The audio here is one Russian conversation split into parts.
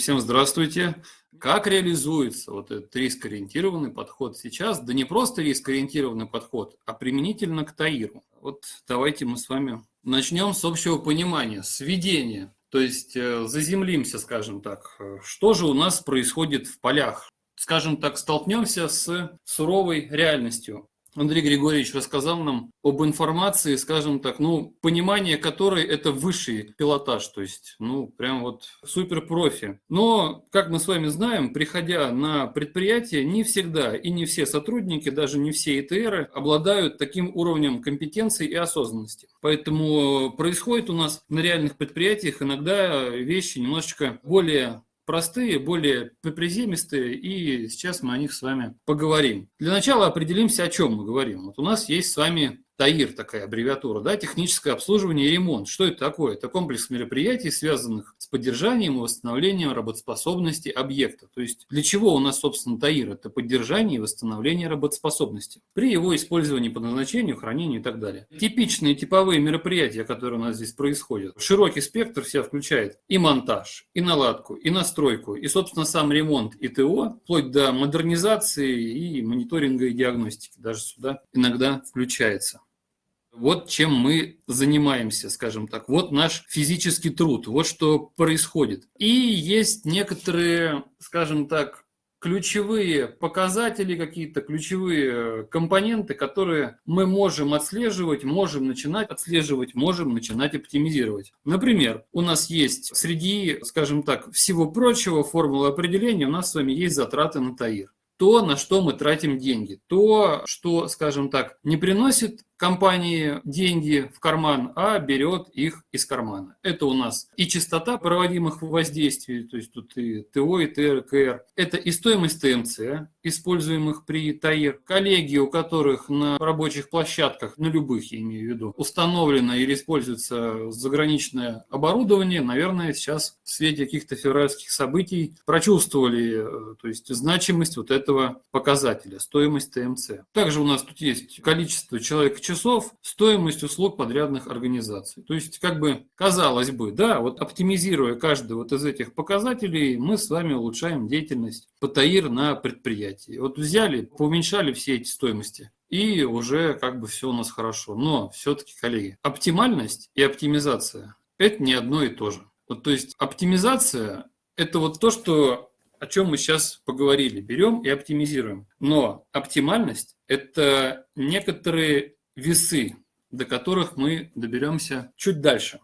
Всем здравствуйте. Как реализуется вот этот риск-ориентированный подход сейчас? Да не просто риск-ориентированный подход, а применительно к ТАИРу. Вот давайте мы с вами начнем с общего понимания, с введения. То есть э, заземлимся, скажем так. Что же у нас происходит в полях? Скажем так, столкнемся с суровой реальностью. Андрей Григорьевич рассказал нам об информации, скажем так, ну, понимание которой это высший пилотаж, то есть, ну, прям вот супер профи. Но, как мы с вами знаем, приходя на предприятие, не всегда и не все сотрудники, даже не все ИТРы обладают таким уровнем компетенции и осознанности. Поэтому происходит у нас на реальных предприятиях иногда вещи немножечко более простые, более приземистые, и сейчас мы о них с вами поговорим. Для начала определимся, о чем мы говорим. Вот у нас есть с вами ТАИР, такая аббревиатура, да, техническое обслуживание и ремонт. Что это такое? Это комплекс мероприятий, связанных с поддержанием и восстановлением работоспособности объекта. То есть для чего у нас, собственно, ТАИР? Это поддержание и восстановление работоспособности при его использовании по назначению, хранению и так далее. Типичные типовые мероприятия, которые у нас здесь происходят. Широкий спектр себя включает и монтаж, и наладку, и настройку, и, собственно, сам ремонт и ТО, вплоть до модернизации и мониторинга и диагностики. Даже сюда иногда включается. Вот чем мы занимаемся, скажем так. Вот наш физический труд, вот что происходит. И есть некоторые, скажем так, ключевые показатели, какие-то ключевые компоненты, которые мы можем отслеживать, можем начинать отслеживать, можем начинать оптимизировать. Например, у нас есть среди, скажем так, всего прочего формулы определения, у нас с вами есть затраты на ТАИР то, на что мы тратим деньги, то, что, скажем так, не приносит компании деньги в карман, а берет их из кармана. Это у нас и частота проводимых воздействий, то есть тут и ТО, и ТРКР. Это и стоимость ТМЦ, используемых при ТАИР. Коллеги, у которых на рабочих площадках, на любых, я имею в виду, установлено или используется заграничное оборудование, наверное, сейчас в свете каких-то февральских событий прочувствовали э, то есть, значимость вот этого показателя, стоимость ТМЦ. Также у нас тут есть количество человек часов стоимость услуг подрядных организаций. То есть, как бы, казалось бы, да, вот оптимизируя каждый вот из этих показателей, мы с вами улучшаем деятельность ПТАИР на предприятии. Вот взяли, поуменьшали все эти стоимости, и уже как бы все у нас хорошо. Но все-таки, коллеги, оптимальность и оптимизация – это не одно и то же. Вот, то есть оптимизация – это вот то, что, о чем мы сейчас поговорили. Берем и оптимизируем. Но оптимальность – это некоторые весы, до которых мы доберемся чуть дальше.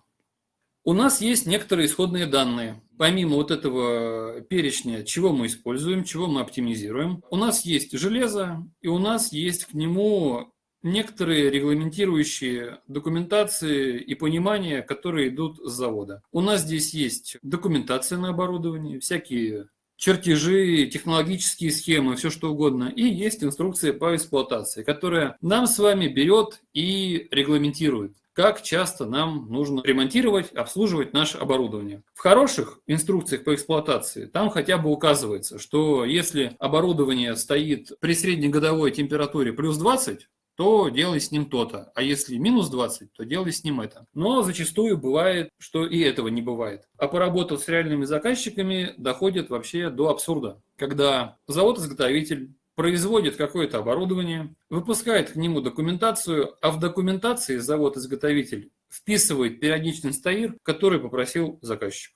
У нас есть некоторые исходные данные. Помимо вот этого перечня, чего мы используем, чего мы оптимизируем, у нас есть железо, и у нас есть к нему некоторые регламентирующие документации и понимания, которые идут с завода. У нас здесь есть документация на оборудование, всякие чертежи, технологические схемы, все что угодно. И есть инструкция по эксплуатации, которая нам с вами берет и регламентирует как часто нам нужно ремонтировать, обслуживать наше оборудование. В хороших инструкциях по эксплуатации там хотя бы указывается, что если оборудование стоит при среднегодовой температуре плюс 20, то делай с ним то-то. А если минус 20, то делай с ним это. Но зачастую бывает, что и этого не бывает. А поработав с реальными заказчиками, доходит вообще до абсурда. Когда завод-изготовитель производит какое-то оборудование, выпускает к нему документацию, а в документации завод-изготовитель вписывает периодичный стаир, который попросил заказчик.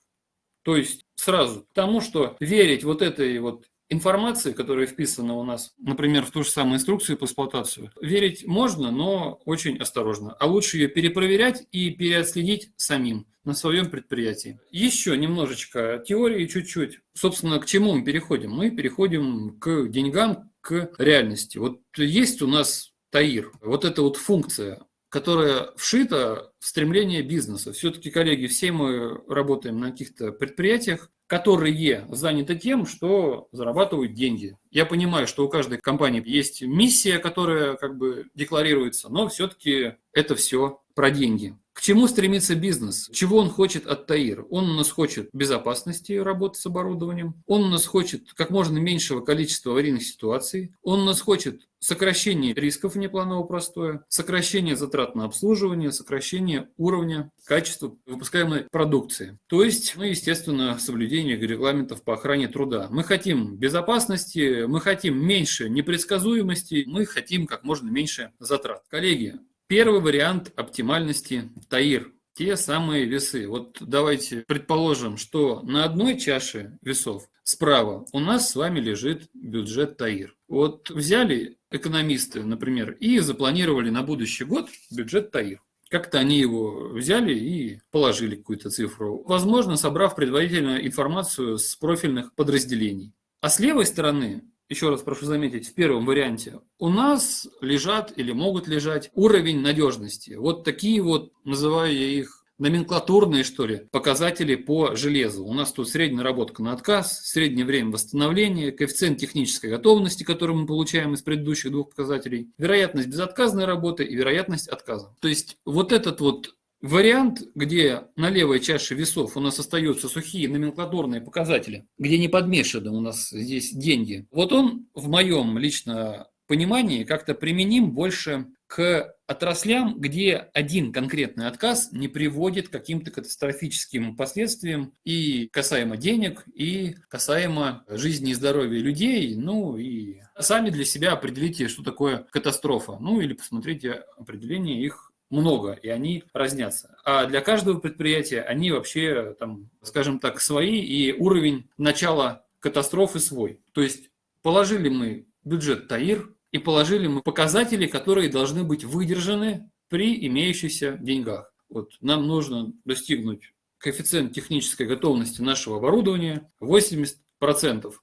То есть сразу тому, что верить вот этой вот информации, которая вписана у нас, например, в ту же самую инструкцию по эксплуатацию, верить можно, но очень осторожно. А лучше ее перепроверять и переотследить самим на своем предприятии. Еще немножечко теории, чуть-чуть. Собственно, к чему мы переходим? Мы переходим к деньгам, к реальности. Вот есть у нас ТАИР, вот эта вот функция, которая вшита в стремление бизнеса. Все-таки, коллеги, все мы работаем на каких-то предприятиях, которые заняты тем, что зарабатывают деньги. Я понимаю, что у каждой компании есть миссия, которая как бы декларируется, но все-таки это все про деньги. К чему стремится бизнес? Чего он хочет от ТАИР? Он у нас хочет безопасности работы с оборудованием, он у нас хочет как можно меньшего количества аварийных ситуаций, он у нас хочет сокращение рисков внепланового простоя, сокращение затрат на обслуживание, сокращение уровня качества выпускаемой продукции. То есть, ну, естественно, соблюдение регламентов по охране труда. Мы хотим безопасности, мы хотим меньше непредсказуемости, мы хотим как можно меньше затрат. Коллеги, первый вариант оптимальности ТАИР те самые весы. Вот давайте предположим, что на одной чаше весов справа у нас с вами лежит бюджет ТАИР. Вот взяли экономисты, например, и запланировали на будущий год бюджет ТАИР. Как-то они его взяли и положили какую-то цифру, возможно, собрав предварительную информацию с профильных подразделений. А с левой стороны еще раз прошу заметить, в первом варианте, у нас лежат или могут лежать уровень надежности. Вот такие вот, называю я их номенклатурные, что ли, показатели по железу. У нас тут средняя наработка на отказ, среднее время восстановления, коэффициент технической готовности, который мы получаем из предыдущих двух показателей, вероятность безотказной работы и вероятность отказа. То есть вот этот вот Вариант, где на левой чаше весов у нас остаются сухие номенклатурные показатели, где не подмешаны у нас здесь деньги, вот он в моем лично понимании как-то применим больше к отраслям, где один конкретный отказ не приводит к каким-то катастрофическим последствиям и касаемо денег, и касаемо жизни и здоровья людей, ну и сами для себя определите, что такое катастрофа, ну или посмотрите определение их много, и они разнятся. А для каждого предприятия они вообще, там, скажем так, свои, и уровень начала катастрофы свой. То есть положили мы бюджет ТАИР, и положили мы показатели, которые должны быть выдержаны при имеющихся деньгах. Вот нам нужно достигнуть коэффициент технической готовности нашего оборудования 80%.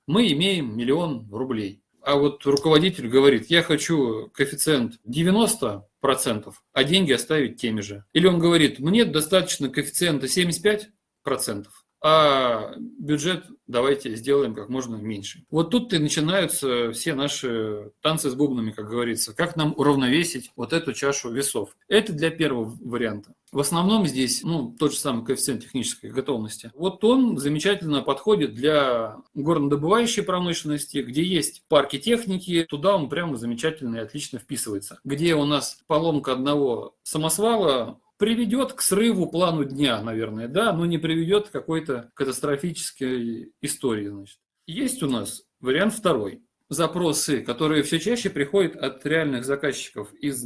Мы имеем миллион рублей а вот руководитель говорит, я хочу коэффициент 90%, а деньги оставить теми же. Или он говорит, мне достаточно коэффициента 75%, а бюджет давайте сделаем как можно меньше. Вот тут и начинаются все наши танцы с бубнами, как говорится. Как нам уравновесить вот эту чашу весов? Это для первого варианта. В основном здесь, ну, тот же самый коэффициент технической готовности. Вот он замечательно подходит для горнодобывающей промышленности, где есть парки техники, туда он прямо замечательно и отлично вписывается. Где у нас поломка одного самосвала приведет к срыву плану дня, наверное, да, но не приведет к какой-то катастрофической истории. Значит. Есть у нас вариант второй. Запросы, которые все чаще приходят от реальных заказчиков из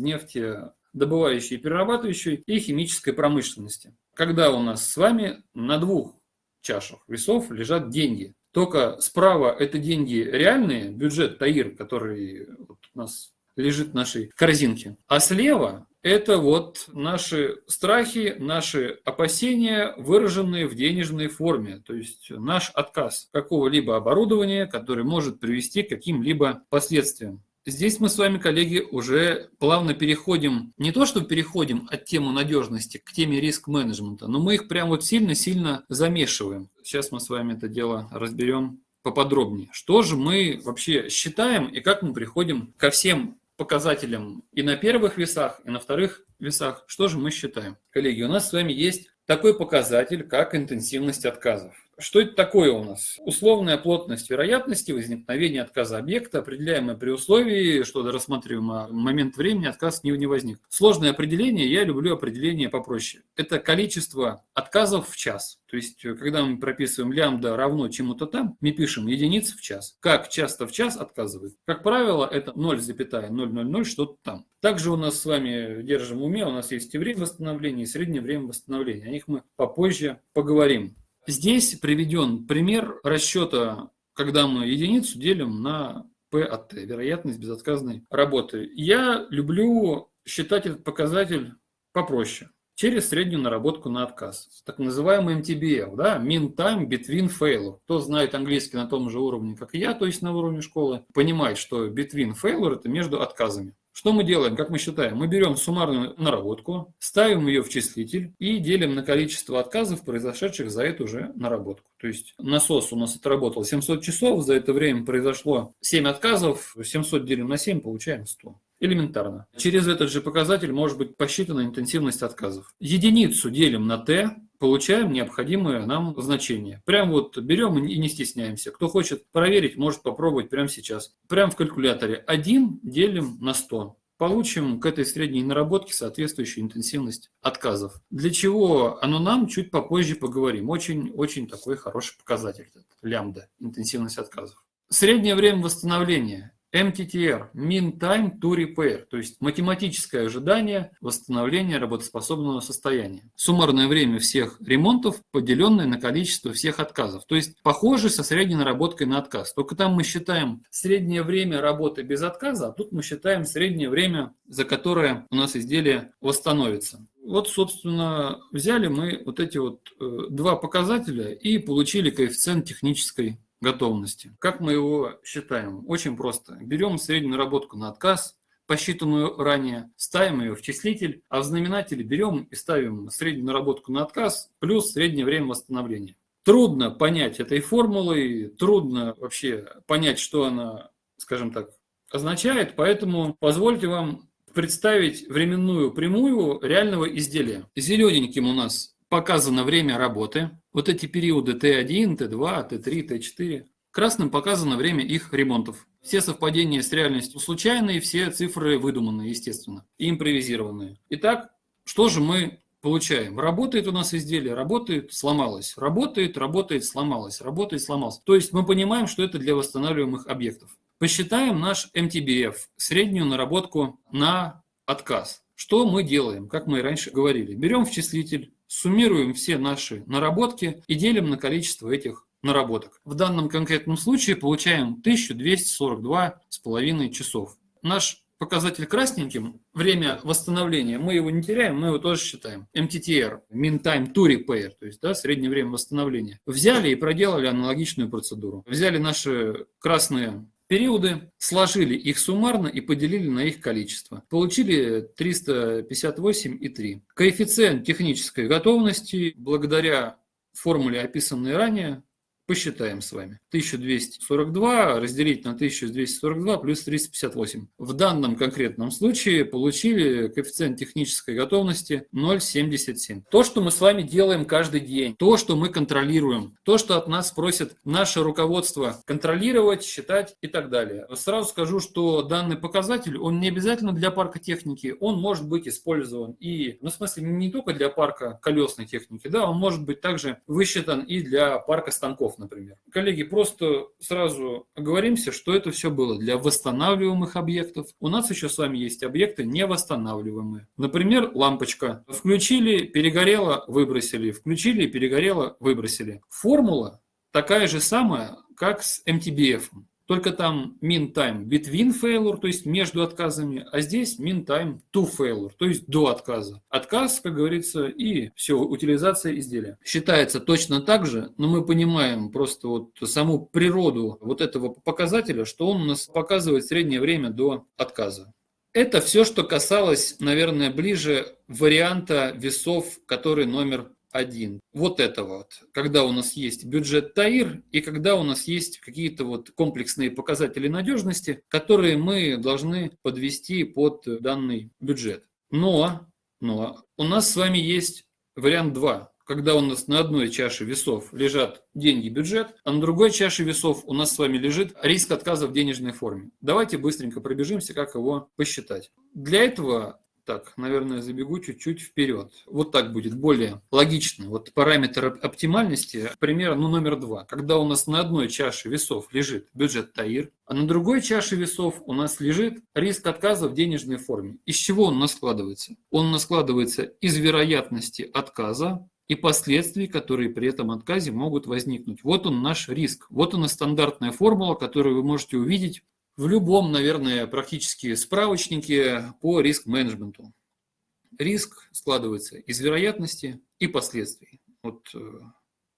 нефтедобывающей, перерабатывающей и химической промышленности. Когда у нас с вами на двух чашах весов лежат деньги. Только справа это деньги реальные, бюджет ТАИР, который вот у нас лежит в нашей корзинке. А слева это вот наши страхи, наши опасения, выраженные в денежной форме, то есть наш отказ какого-либо оборудования, который может привести к каким-либо последствиям. Здесь мы с вами, коллеги, уже плавно переходим, не то что переходим от темы надежности к теме риск-менеджмента, но мы их прям вот сильно-сильно замешиваем. Сейчас мы с вами это дело разберем поподробнее. Что же мы вообще считаем и как мы приходим ко всем показателям и на первых весах, и на вторых весах. Что же мы считаем? Коллеги, у нас с вами есть такой показатель, как интенсивность отказов. Что это такое у нас? Условная плотность вероятности возникновения отказа объекта, определяемая при условии, что до рассматриваемого момент времени отказ не, возник. Сложное определение, я люблю определение попроще. Это количество отказов в час. То есть, когда мы прописываем лямбда равно чему-то там, мы пишем единицы в час. Как часто в час отказывают? Как правило, это 0,000 что-то там. Также у нас с вами держим в уме, у нас есть и время восстановления, и среднее время восстановления. О них мы попозже поговорим. Здесь приведен пример расчета, когда мы единицу делим на P от T, вероятность безотказной работы. Я люблю считать этот показатель попроще, через среднюю наработку на отказ. Так называемый MTBL, да, Mean Time Between Failure. Кто знает английский на том же уровне, как я, то есть на уровне школы, понимает, что Between Failure – это между отказами. Что мы делаем, как мы считаем? Мы берем суммарную наработку, ставим ее в числитель и делим на количество отказов, произошедших за эту же наработку. То есть насос у нас отработал 700 часов, за это время произошло 7 отказов, 700 делим на 7, получаем 100. Элементарно. Через этот же показатель может быть посчитана интенсивность отказов. Единицу делим на t, получаем необходимое нам значение. Прям вот берем и не стесняемся. Кто хочет проверить, может попробовать прямо сейчас. Прям в калькуляторе 1 делим на 100 получим к этой средней наработке соответствующую интенсивность отказов. Для чего оно нам, чуть попозже поговорим. Очень-очень такой хороший показатель, лямбда, интенсивность отказов. Среднее время восстановления MTTR – Mean Time to Repair, то есть математическое ожидание восстановления работоспособного состояния. Суммарное время всех ремонтов, поделенное на количество всех отказов. То есть похоже со средней наработкой на отказ. Только там мы считаем среднее время работы без отказа, а тут мы считаем среднее время, за которое у нас изделие восстановится. Вот, собственно, взяли мы вот эти вот э, два показателя и получили коэффициент технической готовности. Как мы его считаем? Очень просто. Берем среднюю наработку на отказ, посчитанную ранее, ставим ее в числитель, а в знаменателе берем и ставим среднюю наработку на отказ плюс среднее время восстановления. Трудно понять этой формулой, трудно вообще понять, что она, скажем так, означает, поэтому позвольте вам представить временную прямую реального изделия. Зелененьким у нас показано время работы, вот эти периоды Т1, Т2, Т3, Т4. Красным показано время их ремонтов. Все совпадения с реальностью случайные, все цифры выдуманные, естественно, и импровизированные. Итак, что же мы получаем? Работает у нас изделие, работает, сломалось. Работает, работает, сломалось. Работает, сломалось. То есть мы понимаем, что это для восстанавливаемых объектов. Посчитаем наш MTBF, среднюю наработку на отказ. Что мы делаем, как мы и раньше говорили? Берем в числитель суммируем все наши наработки и делим на количество этих наработок. В данном конкретном случае получаем 1242,5 часов. Наш показатель красненьким, время восстановления, мы его не теряем, мы его тоже считаем. MTTR, Mean Time to Repair, то есть да, среднее время восстановления. Взяли и проделали аналогичную процедуру. Взяли наши красные периоды, сложили их суммарно и поделили на их количество. Получили 358,3. Коэффициент технической готовности благодаря формуле, описанной ранее, Посчитаем с вами. 1242 разделить на 1242 плюс 358. В данном конкретном случае получили коэффициент технической готовности 0,77. То, что мы с вами делаем каждый день, то, что мы контролируем, то, что от нас просит наше руководство контролировать, считать и так далее. Сразу скажу, что данный показатель, он не обязательно для парка техники, он может быть использован и, ну, в смысле, не только для парка колесной техники, да, он может быть также высчитан и для парка станков например. Коллеги, просто сразу оговоримся, что это все было для восстанавливаемых объектов. У нас еще с вами есть объекты невосстанавливаемые. Например, лампочка. Включили, перегорело, выбросили. Включили, перегорело, выбросили. Формула такая же самая, как с MTBF. Только там mean time between failure, то есть между отказами, а здесь mean time to failure, то есть до отказа. Отказ, как говорится, и все, утилизация изделия. Считается точно так же, но мы понимаем просто вот саму природу вот этого показателя, что он у нас показывает среднее время до отказа. Это все, что касалось, наверное, ближе варианта весов, который номер один. Вот это вот, когда у нас есть бюджет ТАИР и когда у нас есть какие-то вот комплексные показатели надежности, которые мы должны подвести под данный бюджет. Но, но у нас с вами есть вариант 2, когда у нас на одной чаше весов лежат деньги бюджет, а на другой чаше весов у нас с вами лежит риск отказа в денежной форме. Давайте быстренько пробежимся, как его посчитать. Для этого так, наверное, забегу чуть-чуть вперед. Вот так будет более логично. Вот параметр оптимальности, пример ну, номер два. Когда у нас на одной чаше весов лежит бюджет ТАИР, а на другой чаше весов у нас лежит риск отказа в денежной форме. Из чего он у нас складывается? Он у нас складывается из вероятности отказа и последствий, которые при этом отказе могут возникнуть. Вот он наш риск. Вот она стандартная формула, которую вы можете увидеть в любом, наверное, практически справочнике по риск-менеджменту. Риск складывается из вероятности и последствий. Вот э,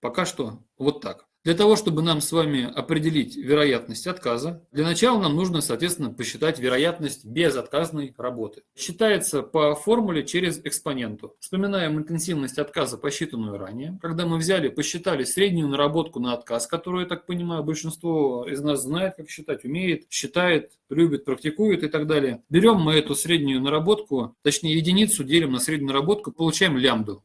Пока что вот так. Для того, чтобы нам с вами определить вероятность отказа, для начала нам нужно, соответственно, посчитать вероятность безотказной работы. Считается по формуле через экспоненту. Вспоминаем интенсивность отказа, посчитанную ранее. Когда мы взяли, посчитали среднюю наработку на отказ, которую, я так понимаю, большинство из нас знает, как считать, умеет, считает, любит, практикует и так далее. Берем мы эту среднюю наработку, точнее единицу делим на среднюю наработку, получаем лямбду,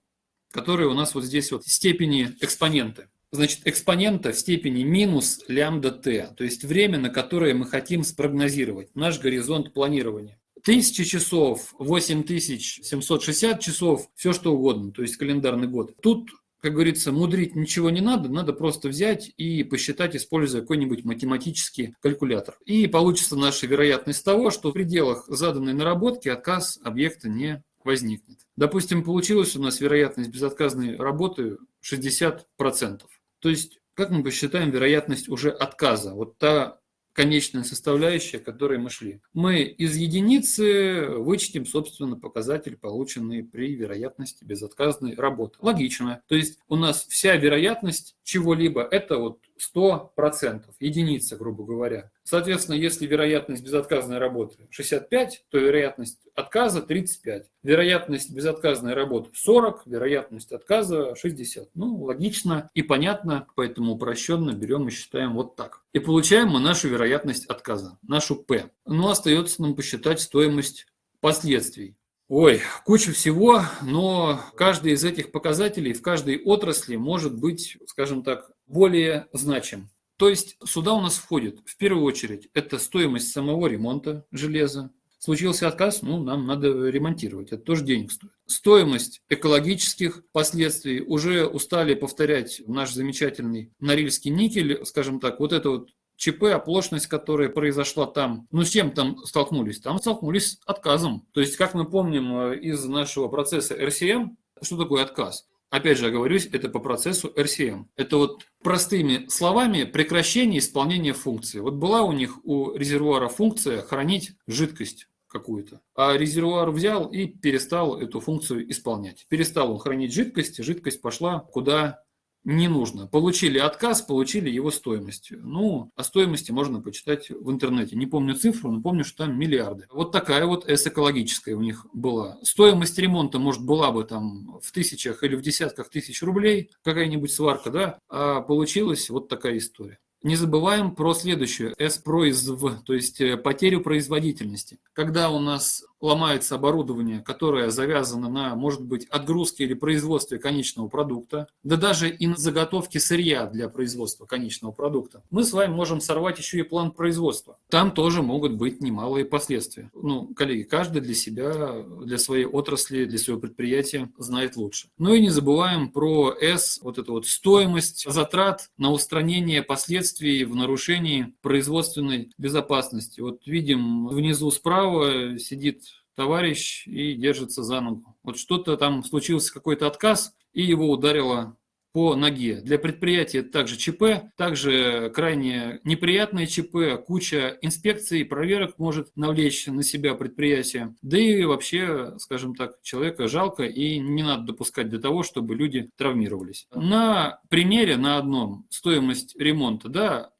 которая у нас вот здесь вот степени экспоненты значит, экспонента в степени минус лямбда t, то есть время, на которое мы хотим спрогнозировать, наш горизонт планирования. 1000 часов, 8760 часов, все что угодно, то есть календарный год. Тут, как говорится, мудрить ничего не надо, надо просто взять и посчитать, используя какой-нибудь математический калькулятор. И получится наша вероятность того, что в пределах заданной наработки отказ объекта не возникнет. Допустим, получилась у нас вероятность безотказной работы 60%. То есть, как мы посчитаем вероятность уже отказа? Вот та конечная составляющая, к которой мы шли. Мы из единицы вычтем, собственно, показатель, полученный при вероятности безотказной работы. Логично. То есть у нас вся вероятность чего-либо – это вот 100%, единица, грубо говоря. Соответственно, если вероятность безотказной работы 65, то вероятность отказа 35. Вероятность безотказной работы 40, вероятность отказа 60. Ну, логично и понятно, поэтому упрощенно берем и считаем вот так. И получаем мы нашу вероятность отказа, нашу P. Ну, остается нам посчитать стоимость последствий. Ой, куча всего, но каждый из этих показателей в каждой отрасли может быть, скажем так, более значим. То есть сюда у нас входит в первую очередь это стоимость самого ремонта железа. Случился отказ, ну, нам надо ремонтировать, это тоже денег стоит. Стоимость экологических последствий. Уже устали повторять наш замечательный Норильский никель, скажем так, вот это вот ЧП, оплошность, которая произошла там, ну с чем там столкнулись? Там столкнулись с отказом. То есть, как мы помним э, из нашего процесса RCM, что такое отказ? Опять же, оговорюсь, это по процессу RCM. Это вот простыми словами прекращение исполнения функции. Вот была у них у резервуара функция хранить жидкость какую-то. А резервуар взял и перестал эту функцию исполнять. Перестал он хранить жидкость, жидкость пошла куда не нужно. Получили отказ, получили его стоимость. Ну, о стоимости можно почитать в интернете. Не помню цифру, но помню, что там миллиарды. Вот такая вот S экологическая у них была. Стоимость ремонта, может, была бы там в тысячах или в десятках тысяч рублей, какая-нибудь сварка, да, а получилась вот такая история. Не забываем про следующую, S-произв, то есть э, потерю производительности. Когда у нас ломается оборудование, которое завязано на, может быть, отгрузке или производстве конечного продукта, да даже и на заготовке сырья для производства конечного продукта, мы с вами можем сорвать еще и план производства. Там тоже могут быть немалые последствия. Ну, коллеги, каждый для себя, для своей отрасли, для своего предприятия знает лучше. Ну и не забываем про S, вот эту вот стоимость затрат на устранение последствий в нарушении производственной безопасности. Вот видим внизу справа сидит товарищ и держится за ногу. Вот что-то там случился какой-то отказ, и его ударило по ноге. Для предприятия также ЧП, также крайне неприятное ЧП, куча инспекций, проверок может навлечь на себя предприятие. Да и вообще, скажем так, человека жалко и не надо допускать до того, чтобы люди травмировались. На примере, на одном, стоимость ремонта, да,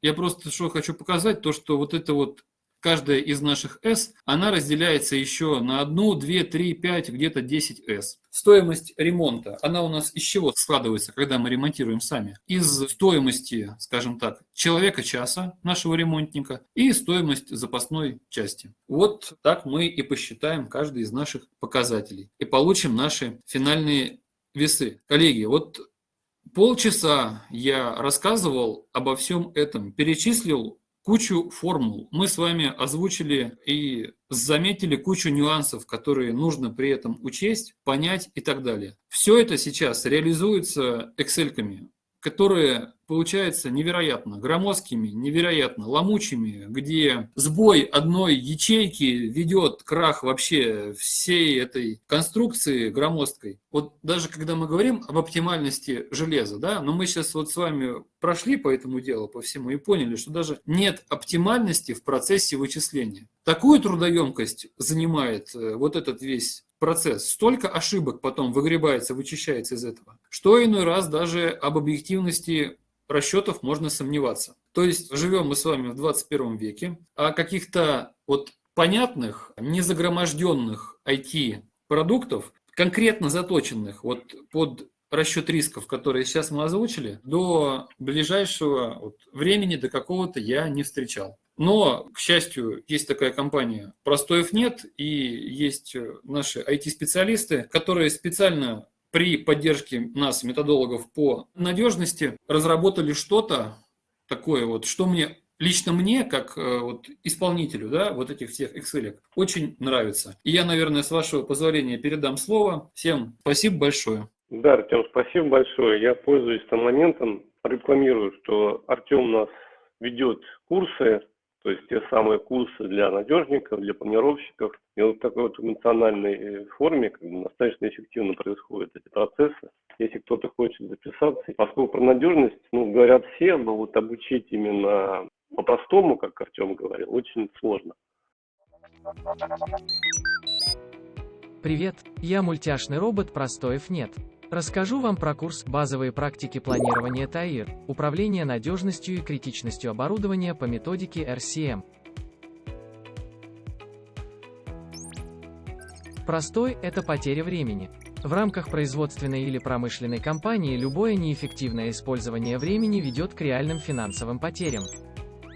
я просто что хочу показать, то, что вот это вот каждая из наших S, она разделяется еще на 1, 2, 3, 5, где-то 10 S. Стоимость ремонта, она у нас из чего складывается, когда мы ремонтируем сами? Из стоимости, скажем так, человека часа нашего ремонтника и стоимость запасной части. Вот так мы и посчитаем каждый из наших показателей и получим наши финальные весы. Коллеги, вот полчаса я рассказывал обо всем этом, перечислил кучу формул. Мы с вами озвучили и заметили кучу нюансов, которые нужно при этом учесть, понять и так далее. Все это сейчас реализуется Excel-ками, которые получается невероятно громоздкими, невероятно ломучими, где сбой одной ячейки ведет крах вообще всей этой конструкции громоздкой. Вот даже когда мы говорим об оптимальности железа, да, но мы сейчас вот с вами прошли по этому делу, по всему, и поняли, что даже нет оптимальности в процессе вычисления. Такую трудоемкость занимает э, вот этот весь процесс, столько ошибок потом выгребается, вычищается из этого, что иной раз даже об объективности расчетов можно сомневаться. То есть живем мы с вами в 21 веке, а каких-то вот понятных, незагроможденных IT-продуктов, конкретно заточенных вот под расчет рисков, которые сейчас мы озвучили, до ближайшего вот времени, до какого-то я не встречал. Но, к счастью, есть такая компания «Простоев нет», и есть наши IT-специалисты, которые специально при поддержке нас, методологов по надежности, разработали что-то такое вот, что мне лично мне, как э, вот, исполнителю да, вот этих всех Excel, очень нравится. И я, наверное, с вашего позволения передам слово. Всем спасибо большое. Да, Артем, спасибо большое. Я пользуюсь этим моментом, рекламирую, что Артем нас ведет курсы, то есть те самые курсы для надежников, для планировщиков. И вот в такой вот эмоциональной э, форме как бы, достаточно эффективно происходят эти процессы. Если кто-то хочет записаться, поскольку про надежность, ну, говорят все, но вот обучить именно по-простому, как Артем говорил, очень сложно. Привет, я мультяшный робот Простоев нет. Расскажу вам про курс «Базовые практики планирования ТАИР. Управление надежностью и критичностью оборудования по методике RCM». Простой – это потеря времени. В рамках производственной или промышленной компании любое неэффективное использование времени ведет к реальным финансовым потерям.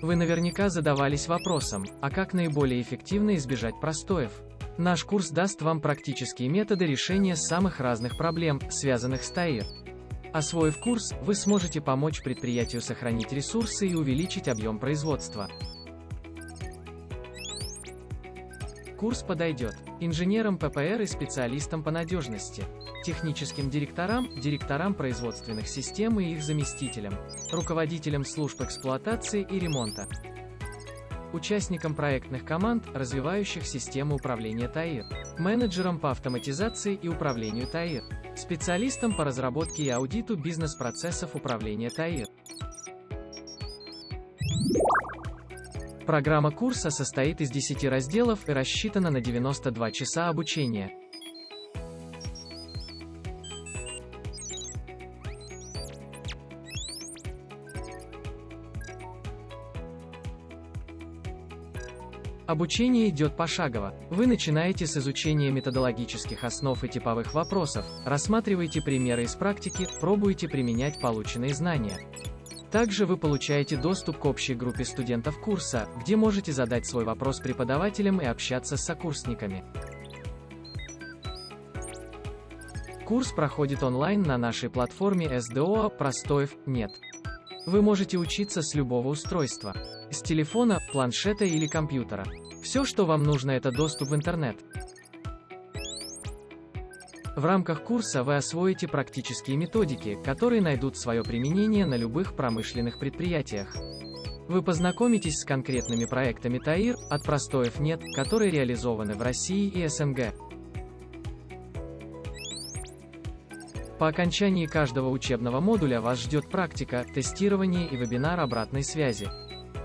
Вы наверняка задавались вопросом, а как наиболее эффективно избежать простоев? Наш курс даст вам практические методы решения самых разных проблем, связанных с ТАИР. Освоив курс, вы сможете помочь предприятию сохранить ресурсы и увеличить объем производства. Курс подойдет инженерам ППР и специалистам по надежности, техническим директорам, директорам производственных систем и их заместителям, руководителям служб эксплуатации и ремонта, участникам проектных команд, развивающих систему управления ТАИР, менеджерам по автоматизации и управлению ТАИР, специалистам по разработке и аудиту бизнес-процессов управления ТАИР. Программа курса состоит из 10 разделов и рассчитана на 92 часа обучения. Обучение идет пошагово. Вы начинаете с изучения методологических основ и типовых вопросов, рассматриваете примеры из практики, пробуете применять полученные знания. Также вы получаете доступ к общей группе студентов курса, где можете задать свой вопрос преподавателям и общаться с сокурсниками. Курс проходит онлайн на нашей платформе SDO «Простоев нет». Вы можете учиться с любого устройства. С телефона, планшета или компьютера. Все, что вам нужно, это доступ в интернет. В рамках курса вы освоите практические методики, которые найдут свое применение на любых промышленных предприятиях. Вы познакомитесь с конкретными проектами ТАИР, от простоев нет, которые реализованы в России и СНГ. По окончании каждого учебного модуля вас ждет практика, тестирование и вебинар обратной связи.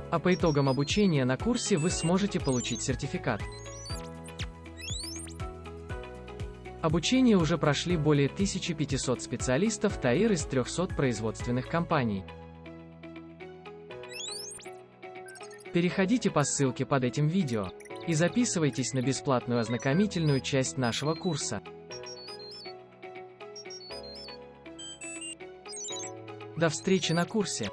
А по итогам обучения на курсе вы сможете получить сертификат. Обучение уже прошли более 1500 специалистов ТАИР из 300 производственных компаний. Переходите по ссылке под этим видео и записывайтесь на бесплатную ознакомительную часть нашего курса. До встречи на курсе!